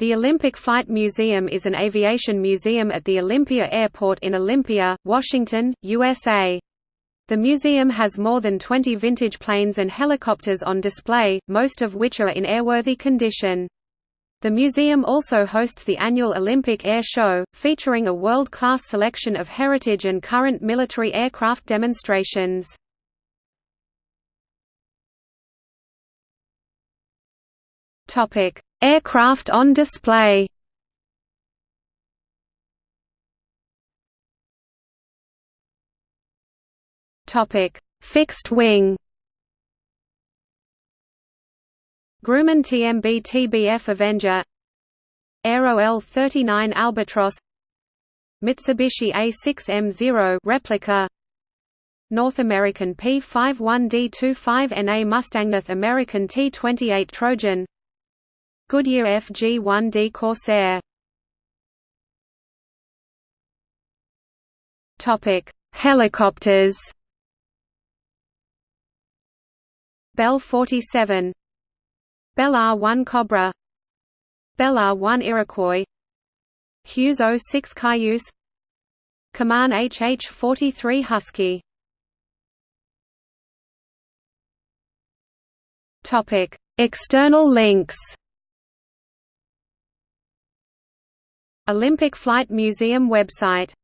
The Olympic Flight Museum is an aviation museum at the Olympia Airport in Olympia, Washington, USA. The museum has more than 20 vintage planes and helicopters on display, most of which are in airworthy condition. The museum also hosts the annual Olympic Air Show, featuring a world-class selection of heritage and current military aircraft demonstrations. Topic: Aircraft on display. Fixed wing. Grumman TMB TBF Avenger Aero L-39 Albatros Mitsubishi A6M0 replica North American P-51D-25NA Mustang North American T-28 Trojan Goodyear FG-1D Corsair. Topic: Helicopters. Bell 47 Bell AH-1 Cobra. Bell R-1 Iroquois. Hughes OH-6 Cayuse. Kaman HH-43 Husky. Topic External links Olympic Flight Museum website